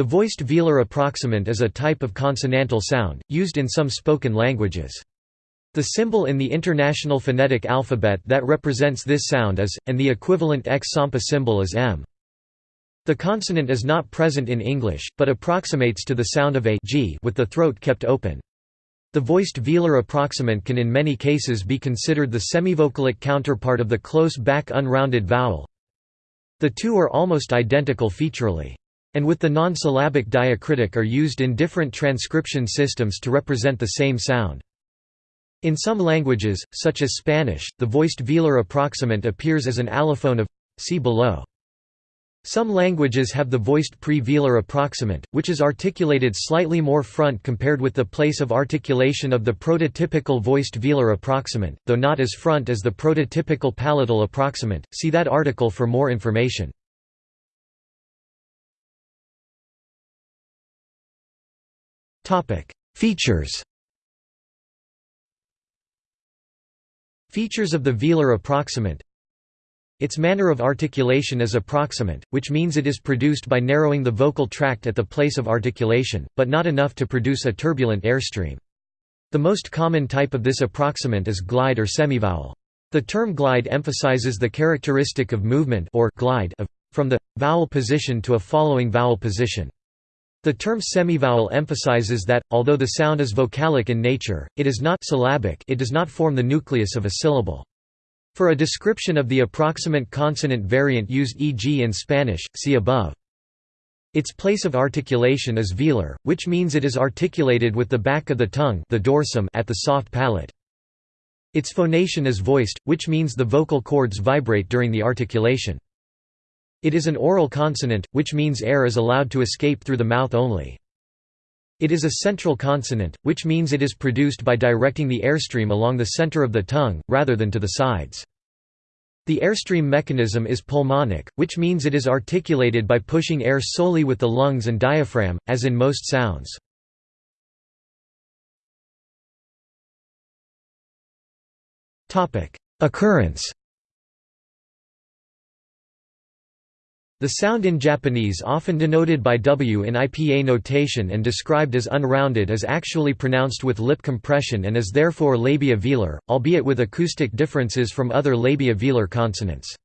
The voiced velar approximant is a type of consonantal sound, used in some spoken languages. The symbol in the International Phonetic Alphabet that represents this sound is, and the equivalent X-Sampa symbol is M. The consonant is not present in English, but approximates to the sound of a g with the throat kept open. The voiced velar approximant can in many cases be considered the semivocalic counterpart of the close back unrounded vowel. The two are almost identical featurally and with the non-syllabic diacritic are used in different transcription systems to represent the same sound. In some languages, such as Spanish, the voiced velar approximant appears as an allophone of see below. Some languages have the voiced pre-velar approximant, which is articulated slightly more front compared with the place of articulation of the prototypical voiced velar approximant, though not as front as the prototypical palatal approximant. See that article for more information. Features Features of the velar approximant Its manner of articulation is approximant, which means it is produced by narrowing the vocal tract at the place of articulation, but not enough to produce a turbulent airstream. The most common type of this approximant is glide or semivowel. The term glide emphasizes the characteristic of movement or glide of, from the, vowel position to a following vowel position. The term semivowel emphasizes that, although the sound is vocalic in nature, it is not syllabic it does not form the nucleus of a syllable. For a description of the approximant consonant variant used e.g. in Spanish, see above. Its place of articulation is velar, which means it is articulated with the back of the tongue the dorsum at the soft palate. Its phonation is voiced, which means the vocal cords vibrate during the articulation. It is an oral consonant, which means air is allowed to escape through the mouth only. It is a central consonant, which means it is produced by directing the airstream along the center of the tongue, rather than to the sides. The airstream mechanism is pulmonic, which means it is articulated by pushing air solely with the lungs and diaphragm, as in most sounds. Occurrence The sound in Japanese often denoted by W in IPA notation and described as unrounded is actually pronounced with lip compression and is therefore labiovelar, albeit with acoustic differences from other labiovelar consonants.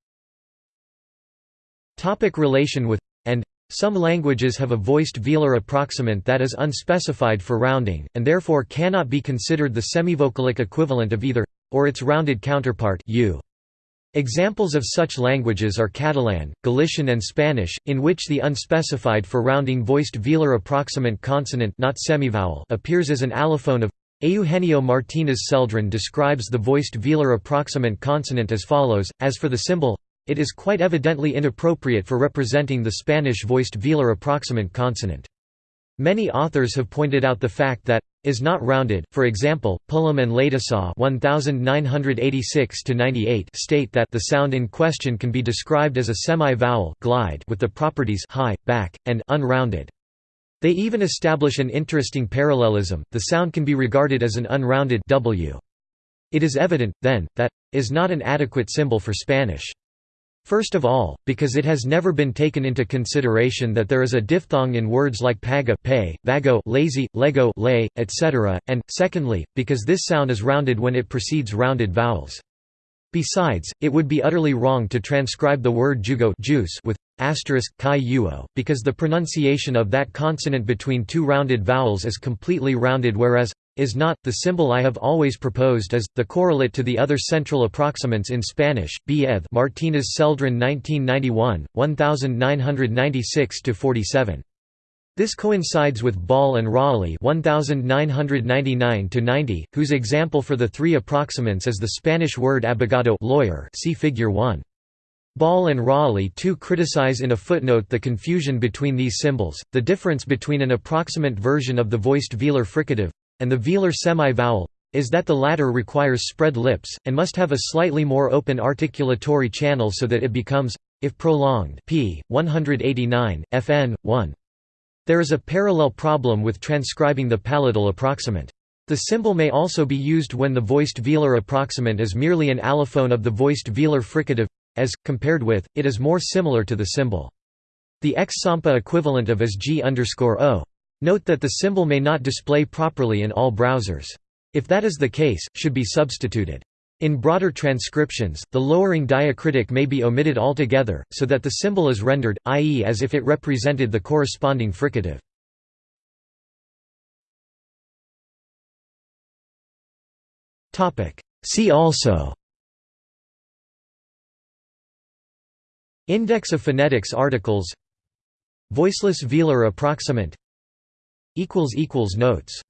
Topic relation with and some languages have a voiced velar approximant that is unspecified for rounding, and therefore cannot be considered the semivocalic equivalent of either or its rounded counterpart u. Examples of such languages are Catalan, Galician and Spanish, in which the unspecified for rounding voiced velar approximant consonant not semivowel appears as an allophone of Eugenio Martínez Celdrán describes the voiced velar approximant consonant as follows, as for the symbol, it is quite evidently inappropriate for representing the Spanish voiced velar approximant consonant. Many authors have pointed out the fact that is not rounded. For example, Pullum and Ladusaw (1986–98) state that the sound in question can be described as a semi-vowel glide with the properties high, back, and unrounded. They even establish an interesting parallelism. The sound can be regarded as an unrounded w. It is evident then that is not an adequate symbol for Spanish. First of all, because it has never been taken into consideration that there is a diphthong in words like paga pay, vago lazy, lego lay, etc., and, secondly, because this sound is rounded when it precedes rounded vowels. Besides, it would be utterly wrong to transcribe the word jugo juice with asterisk chi uo, because the pronunciation of that consonant between two rounded vowels is completely rounded whereas is not. The symbol I have always proposed is, the correlate to the other central approximants in Spanish, B. Eth Martínez Celdrán 1991, 1996–47. This coincides with Ball and Rahilly 1999–90, whose example for the three approximants is the Spanish word abogado lawyer see figure 1. Ball and Rahilly too criticize in a footnote the confusion between these symbols, the difference between an approximant version of the voiced velar fricative, and the velar semi-vowel, is that the latter requires spread lips, and must have a slightly more open articulatory channel so that it becomes, if prolonged p. 189, fn. 1. There is a parallel problem with transcribing the palatal approximant. The symbol may also be used when the voiced velar approximant is merely an allophone of the voiced velar fricative, as, compared with, it is more similar to the symbol. The X-SAMPA equivalent of is G O. Note that the symbol may not display properly in all browsers. If that is the case, should be substituted. In broader transcriptions, the lowering diacritic may be omitted altogether, so that the symbol is rendered, i.e. as if it represented the corresponding fricative. See also Index of phonetics articles Voiceless velar approximant Notes